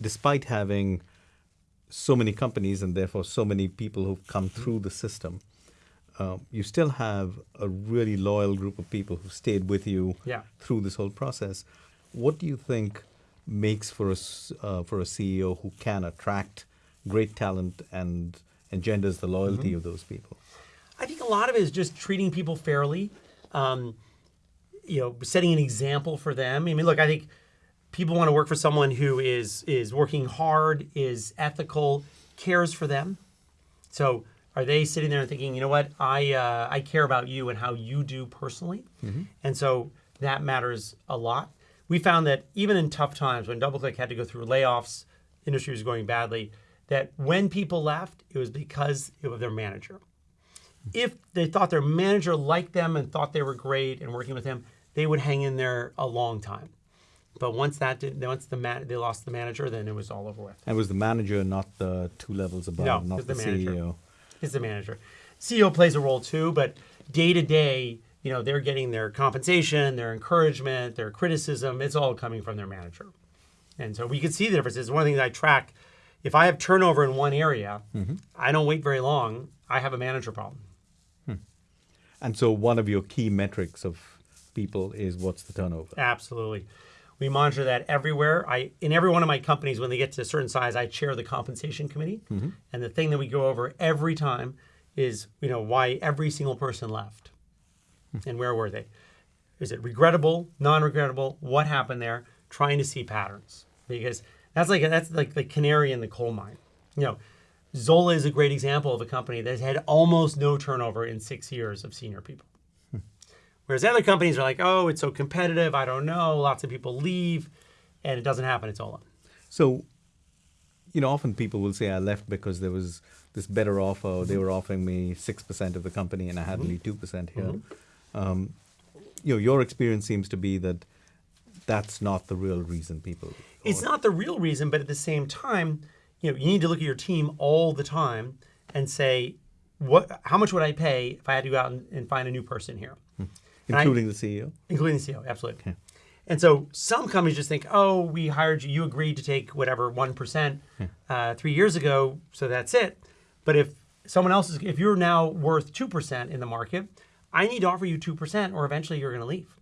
despite having so many companies and therefore so many people who've come Mm-hmm. through the system, uh, you still have a really loyal group of people who stayed with you Yeah. through this whole process. What do you think makes for a uh, for a CEO who can attract great talent and engenders the loyalty Mm-hmm. of those people? I think a lot of it is just treating people fairly, um, you know, setting an example for them. I mean, look, I think people want to work for someone who is is working hard, is ethical, cares for them. So, are they sitting there and thinking, you know what, I uh, I care about you and how you do personally, and so that matters a lot. We found that even in tough times when DoubleClick had to go through layoffs, industry was going badly, that when people left, it was because of their manager if they thought their manager liked them and thought they were great and working with him, they would hang in there a long time. But once that did, once the man, they lost the manager, then it was all over with. And was the manager not the two levels above, No, not the, the. CEO? It's the manager. CEO plays a role too, but day to day, you know, they're getting their compensation, their encouragement, their criticism. It's all coming from their manager. And so we can see the differences. One thing that I track, if I have turnover in one area, mm-hmm. I don't wait very long. I have a manager problem. Hmm. And so one of your key metrics of people is what's the turnover? Absolutely. We monitor that everywhere. I in every one of my companies, when they get to a certain size, I chair the compensation committee. Mm-hmm. And the thing that we go over every time is, you know, why every single person left. Hmm. And where were they? Is it regrettable, non-regrettable? What happened there? Trying to see patterns. Because that's like that's like the canary in the coal mine. You know, Zola is a great example of a company that's had almost no turnover in six years of senior people. Whereas other companies are like, oh, it's so competitive. I don't know. Lots of people leave, and it doesn't happen. It's all on. So, you know, often people will say I left because there was this better offer. Or they mm-hmm. were offering me six percent of the company, and I had only mm-hmm. two percent here. Mm-hmm. Um, you know, your experience seems to be that that's not the real reason people. It's not the real reason, but at the same time, you know, you need to look at your team all the time and say, what? How much would I pay if I had to go out and, and find a new person here? Hmm. And I- including the CEO. including the CEO, absolutely. And so some companies just think, oh, we hired you, you agreed to take whatever one uh, three years ago, so that's it. But if someone else is, if you're now worth two percent in the market, I need to offer you two percent, or eventually you're going to leave.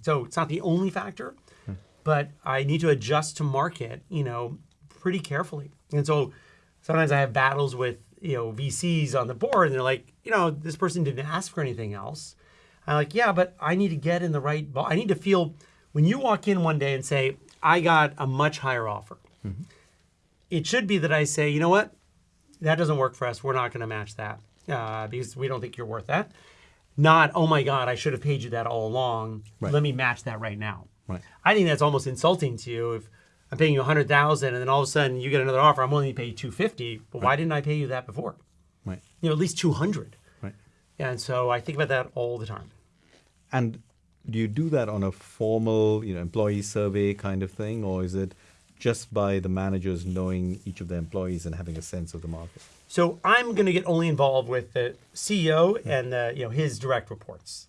So it's not the only factor, but I need to adjust to market, you know, pretty carefully. And so sometimes I have battles with you know VCs on the board, and they're like, you know, this person didn't ask for anything else. I'm like, yeah, but I need to get in the right. Ball. I need to feel when you walk in one day and say, I got a much higher offer. It should be that I say, you know what, that doesn't work for us. We're not going to match that uh, because we don't think you're worth that. Not, oh my God, I should have paid you that all along. Right. Let me match that right now. Right. I think that's almost insulting to you if I'm paying you 100000 and then all of a sudden you get another offer. I'm willing to pay you 250 But why didn't I pay you that before? Right. You know, at least 200 Right. And so I think about that all the time. And do you do that on a formal, you know, employee survey kind of thing, or is it just by the managers knowing each of their employees and having a sense of the market? So I'm going to get only involved with the CEO and the, you know his direct reports.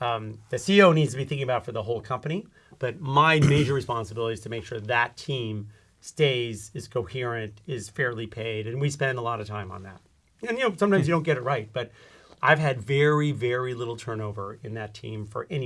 Um, the CEO needs to be thinking about for the whole company, but my major responsibility is to make sure that team stays, is coherent, is fairly paid, and we spend a lot of time on that. And you know sometimes you don't get it right, but I've had very very little turnover in that team for any